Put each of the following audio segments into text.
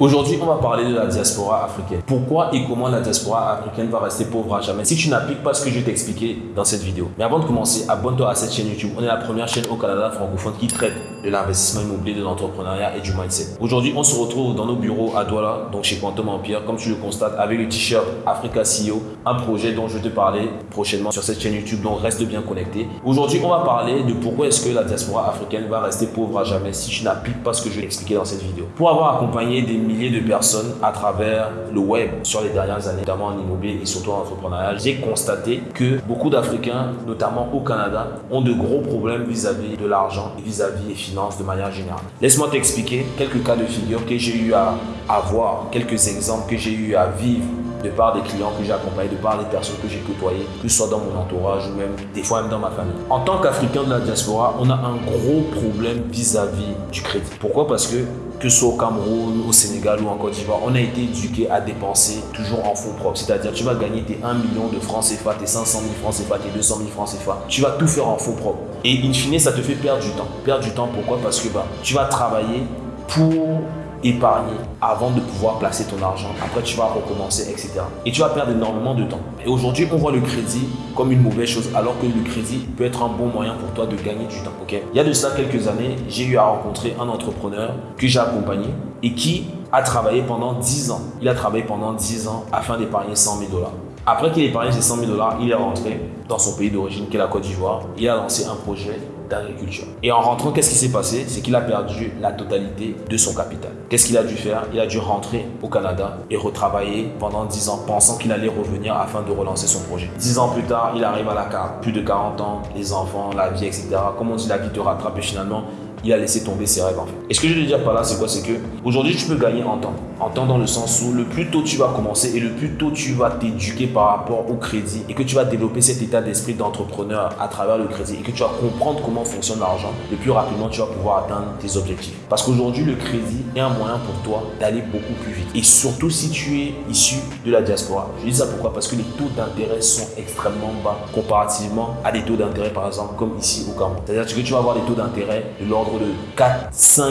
Aujourd'hui, on va parler de la diaspora africaine. Pourquoi et comment la diaspora africaine va rester pauvre à jamais? Si tu n'appliques pas ce que je vais t'expliquer dans cette vidéo. Mais avant de commencer, abonne-toi à cette chaîne YouTube. On est la première chaîne au Canada francophone qui traite de l'investissement immobilier, de l'entrepreneuriat et du mindset. Aujourd'hui, on se retrouve dans nos bureaux à Douala, donc chez Quantum Empire, comme tu le constates, avec le t-shirt Africa CEO, un projet dont je vais te parler prochainement sur cette chaîne YouTube, donc reste bien connecté. Aujourd'hui, on va parler de pourquoi est-ce que la diaspora africaine va rester pauvre à jamais si tu n'appliques pas ce que je vais expliquer dans cette vidéo. Pour avoir accompagné des milliers de personnes à travers le web sur les dernières années, notamment en immobilier et surtout en entrepreneuriat, j'ai constaté que beaucoup d'Africains, notamment au Canada, ont de gros problèmes vis-à-vis de l'argent et vis-à-vis des finances de manière générale. Laisse-moi t'expliquer quelques cas de figure que j'ai eu à, avoir, quelques exemples que j'ai eu à vivre de par des clients que j'ai accompagnés, de par des personnes que j'ai côtoyées, que ce soit dans mon entourage ou même des fois même dans ma famille. En tant qu'Africain de la diaspora, on a un gros problème vis-à-vis du crédit. Pourquoi? Parce que que ce soit au Cameroun, au Sénégal ou en Côte d'Ivoire, on a été éduqué à dépenser toujours en fonds propres. C'est-à-dire, tu vas gagner tes 1 million de francs CFA, tes 500 000 francs CFA, tes 200 000 francs CFA. Tu vas tout faire en fonds propres. Et in fine, ça te fait perdre du temps. Perdre du temps, pourquoi? Parce que bah, tu vas travailler pour épargner avant de pouvoir placer ton argent. Après, tu vas recommencer, etc. Et tu vas perdre énormément de temps. Et aujourd'hui, on voit le crédit comme une mauvaise chose, alors que le crédit peut être un bon moyen pour toi de gagner du temps. Ok? Il y a de cela quelques années, j'ai eu à rencontrer un entrepreneur que j'ai accompagné et qui a travaillé pendant 10 ans. Il a travaillé pendant 10 ans afin d'épargner 100 000 dollars. Après qu'il ait épargné ses 100 000 dollars, il est rentré dans son pays d'origine, qui est la Côte d'Ivoire. Il a lancé un projet d'agriculture. Et en rentrant, qu'est-ce qui s'est passé? C'est qu'il a perdu la totalité de son capital. Qu'est-ce qu'il a dû faire? Il a dû rentrer au Canada et retravailler pendant 10 ans, pensant qu'il allait revenir afin de relancer son projet. 10 ans plus tard, il arrive à la carte, plus de 40 ans, les enfants, la vie, etc. Comme on dit, la vie te rattrape et finalement, il a laissé tomber ses rêves en fait. Et ce que je veux dire par là, c'est quoi? C'est que aujourd'hui, tu peux gagner en temps. En temps dans le sens où le plus tôt tu vas commencer et le plus tôt tu vas t'éduquer par rapport au crédit et que tu vas développer cet état d'esprit d'entrepreneur à travers le crédit et que tu vas comprendre comment fonctionne l'argent, le plus rapidement tu vas pouvoir atteindre tes objectifs. Parce qu'aujourd'hui, le crédit est un moyen pour toi d'aller beaucoup plus vite. Et surtout si tu es issu de la diaspora. Je dis ça pourquoi? Parce que les taux d'intérêt sont extrêmement bas comparativement à des taux d'intérêt par exemple comme ici au Cameroun. C'est-à-dire que tu vas avoir des taux d'intérêt de l'ordre de 4, 5%,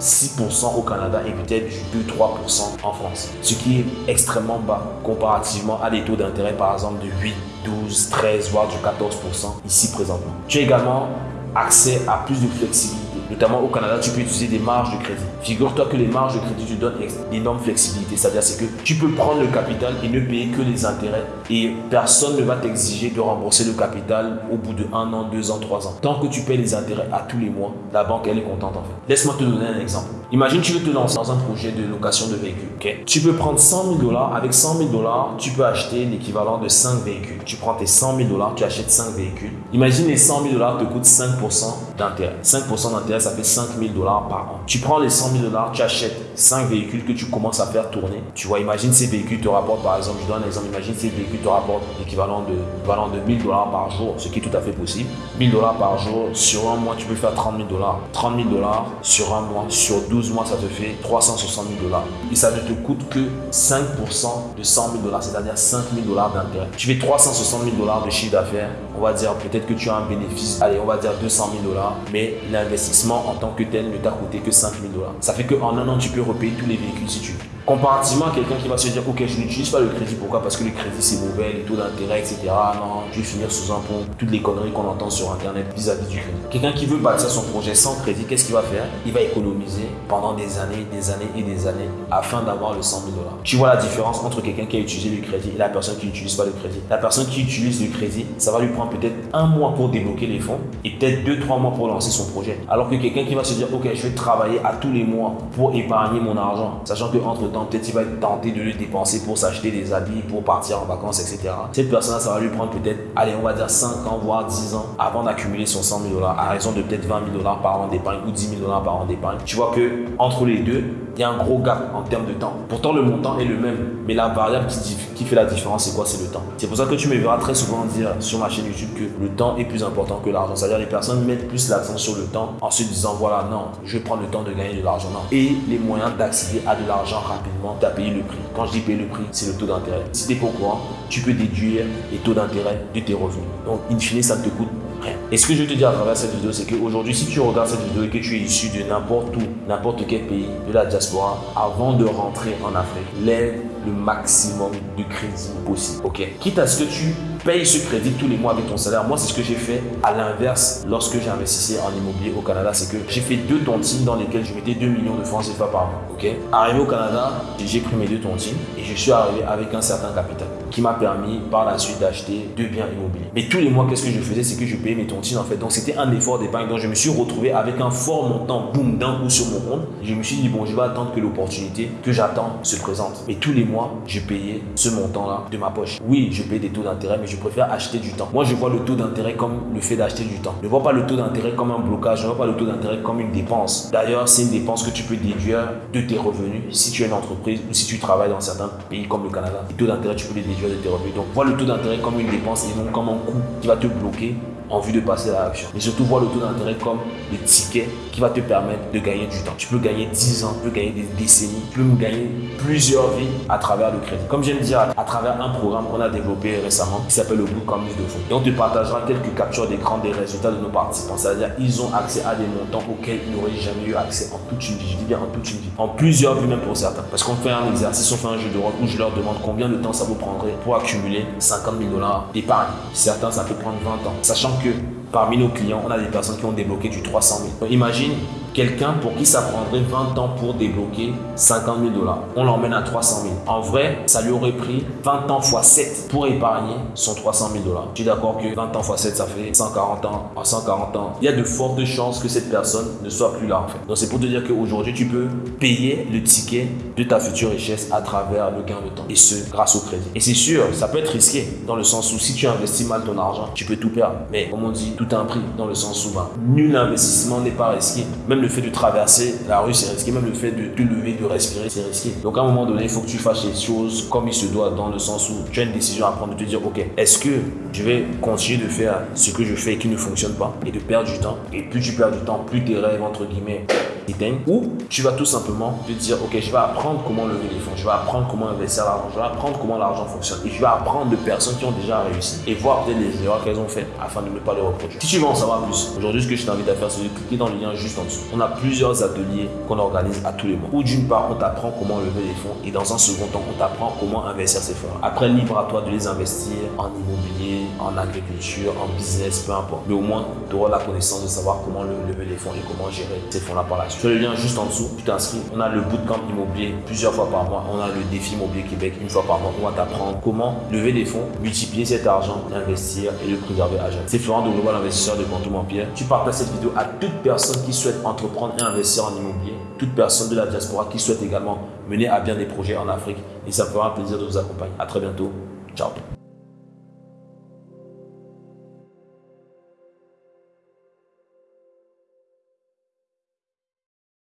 6% au Canada et peut-être du 2, 3% en France. Ce qui est extrêmement bas comparativement à des taux d'intérêt par exemple de 8, 12, 13, voire du 14% ici présentement. Tu as également accès à plus de flexibilité notamment au Canada, tu peux utiliser des marges de crédit. Figure-toi que les marges de crédit te donnent une énorme flexibilité. C'est-à-dire que tu peux prendre le capital et ne payer que les intérêts. Et personne ne va t'exiger de rembourser le capital au bout de un an, deux ans, trois ans. Tant que tu payes les intérêts à tous les mois, la banque, elle est contente en fait. Laisse-moi te donner un exemple. Imagine tu veux te lancer dans un projet de location de véhicules. Tu peux prendre 100 000 dollars. Avec 100 000 dollars, tu peux acheter l'équivalent de 5 véhicules. Tu prends tes 100 000 dollars, tu achètes 5 véhicules. Imagine les 100 000 dollars te coûtent 5% d'intérêt. 5% d'intérêt, ça fait 5 000 dollars par an. Tu prends les 100 000 dollars, tu achètes 5 véhicules que tu commences à faire tourner. Tu vois, imagine ces véhicules te rapportent, par exemple, je donne un exemple, imagine ces véhicules te rapportent l'équivalent de, de 1000 dollars par jour, ce qui est tout à fait possible. 1000 dollars par jour, sur un mois, tu peux faire 30 000 dollars. 30 000 dollars sur un mois, sur 12 mois, ça te fait 360 000 dollars. Et ça ne te coûte que 5% de 100 000 dollars, c'est-à-dire 5 000 dollars d'intérêt. Tu fais 360 000 dollars de chiffre d'affaires. On va dire peut-être que tu as un bénéfice, allez, on va dire 200 000 dollars, mais l'investissement en tant que tel ne t'a coûté que 5 000 dollars. Ça fait qu'en un an, tu peux repayer tous les véhicules si tu veux. Comparativement quelqu'un qui va se dire, ok, je n'utilise pas le crédit, pourquoi? Parce que le crédit c'est mauvais, les taux d'intérêt, etc. Non, je vais finir sous un pont, toutes les conneries qu'on entend sur Internet vis-à-vis du crédit. Quelqu'un qui veut bâtir son projet sans crédit, qu'est-ce qu'il va faire? Il va économiser pendant des années, des années et des années afin d'avoir le 100 000 dollars. Tu vois la différence entre quelqu'un qui a utilisé le crédit et la personne qui n'utilise pas le crédit. La personne qui utilise le crédit, ça va lui prendre peut-être un mois pour débloquer les fonds et peut-être deux, trois mois pour lancer son projet. Alors que quelqu'un qui va se dire, ok, je vais travailler à tous les mois pour épargner mon argent, sachant que entre temps, peut-être il va être de le dépenser pour s'acheter des habits, pour partir en vacances, etc. Cette personne-là, ça va lui prendre peut-être, allez, on va dire 5 ans, voire 10 ans avant d'accumuler son 100 000 dollars à raison de peut-être 20 000 dollars par an d'épargne ou 10 000 dollars par an d'épargne. Tu vois que entre les deux, il y a un gros gap en termes de temps. Pourtant, le montant est le même, mais la variable qui, fait la différence, c'est quoi? C'est le temps. C'est pour ça que tu me verras très souvent dire sur ma chaîne YouTube que le temps est plus important que l'argent. C'est-à-dire les personnes mettent plus l'accent sur le temps en se disant voilà, non, je prendre le temps de gagner de l'argent. Non. Et les moyens d'accéder à de l'argent rapidement, tu as payé le prix. Quand je dis payer le prix, c'est le taux d'intérêt. Si tu es pas au courant, tu peux déduire les taux d'intérêt de tes revenus. Donc, in fine, ça ne te coûte Rien. Et ce que je veux te dire à travers cette vidéo, c'est qu'aujourd'hui, si tu regardes cette vidéo et que tu es issu de n'importe où, n'importe quel pays de la diaspora, avant de rentrer en Afrique, lève le maximum de crédit possible. Ok? Quitte à ce que tu payes ce crédit tous les mois avec ton salaire. Moi, c'est ce que j'ai fait à l'inverse lorsque investi en immobilier au Canada. C'est que j'ai fait deux tontines dans lesquelles je mettais 2 millions de francs CFA par mois. Ok? Arrivé au Canada, j'ai pris mes deux tontines et je suis arrivé avec un certain capital qui m'a permis par la suite d'acheter deux biens immobiliers. Mais tous les mois, qu'est-ce que je faisais? C'est que je payais mes tontines en fait. Donc c'était un effort d'épargne. Donc je me suis retrouvé avec un fort montant, boum, d'un coup sur mon compte. Je me suis dit, bon, je vais attendre que l'opportunité que j'attends se présente. Mais tous les mois, je payais ce montant-là de ma poche. Oui, je paye des taux d'intérêt, mais je préfère acheter du temps. Moi, je vois le taux d'intérêt comme le fait d'acheter du temps. Je ne vois pas le taux d'intérêt comme un blocage. Je ne vois pas le taux d'intérêt comme une dépense. D'ailleurs, c'est une dépense que tu peux déduire de tes revenus si tu es une entreprise ou si tu travailles dans certains pays comme le Canada. Les taux d'intérêt, tu peux les déduire de tes revenus. Donc, le taux d'intérêt comme une dépense et non comme un coût qui va te bloquer en vue de passer à l'action. Mais surtout, voir le taux d'intérêt comme le ticket qui va te permettre de gagner du temps. Tu peux gagner 10 ans, tu peux gagner des décennies, tu peux gagner plusieurs vies à travers le crédit. Comme de dire, à travers un programme qu'on a développé récemment qui s'appelle le Bootcamp de fonds. Et on te partagera quelques captures d'écran des résultats de nos participants. C'est-à-dire ils ont accès à des montants auxquels ils n'auraient jamais eu accès en toute une vie. Je dis bien en toute une vie. En plusieurs vies même pour certains. Parce qu'on fait un exercice, on fait un jeu de rôle où je leur demande combien de temps ça vous prendrait pour accumuler 50 000 dollars d'épargne. Certains, ça peut prendre 20 ans. Sachant que parmi nos clients, on a des personnes qui ont débloqué du 300 000. imagine quelqu'un pour qui ça prendrait 20 ans pour débloquer 50 000 dollars. On l'emmène à 300 000. En vrai, ça lui aurait pris 20 ans x 7 pour épargner son 300 000 dollars. Tu es d'accord que 20 ans x 7, ça fait 140 ans. En 140 ans, il y a de fortes chances que cette personne ne soit plus là en fait. Donc c'est pour te dire qu'aujourd'hui, tu peux payer le ticket de ta future richesse à travers le gain de temps. Et ce, grâce au crédit. Et c'est sûr, ça peut être risqué dans le sens où si tu investis mal ton argent, tu peux tout perdre. Mais comme on dit, tout a un prix dans le sens où ben, nul investissement n'est pas risqué. Même le fait de traverser la rue, c'est risqué. Même le fait de te lever, de respirer, c'est risqué. Donc à un moment donné, il faut que tu fasses les choses comme il se doit, dans le sens où tu as une décision à prendre de te dire, ok, est-ce que je vais continuer de faire ce que je fais qui ne fonctionne pas et de perdre du temps? Et plus tu perds du temps, plus tes rêves, entre guillemets, éteignent. Ou tu vas tout simplement te dire, ok, je vais apprendre comment lever les fonds, je vais apprendre comment investir l'argent, je vais apprendre comment l'argent fonctionne. Et je vais apprendre de personnes qui ont déjà réussi et voir peut-être les erreurs qu'elles ont faites afin de ne pas les reproduire. Si tu veux en savoir plus, aujourd'hui, ce que je t'invite à faire, c'est de cliquer dans le lien juste en dessous. On a plusieurs ateliers qu'on organise à tous les mois. Ou d'une part, on t'apprend comment lever les fonds et dans un second temps, on t'apprend comment investir ces fonds. Après, libre à toi de les investir en immobilier, en agriculture, en business, peu importe. Mais au moins, tu auras la connaissance de savoir comment lever les fonds et comment gérer ces fonds-là par la suite. Tu le lien juste en dessous, tu t'inscris. On a le bootcamp immobilier plusieurs fois par mois. On a le défi immobilier Québec une fois par mois. On va t'apprendre comment lever des fonds, multiplier cet argent, investir et le préserver à jamais. C'est Florent de Global Investisseur de Quantum. Tu partages cette vidéo à toute personne qui souhaite entreprendre et investir en immobilier, toute personne de la diaspora qui souhaite également mener à bien des projets en Afrique. Et ça me fera un plaisir de vous accompagner. À très bientôt. Ciao.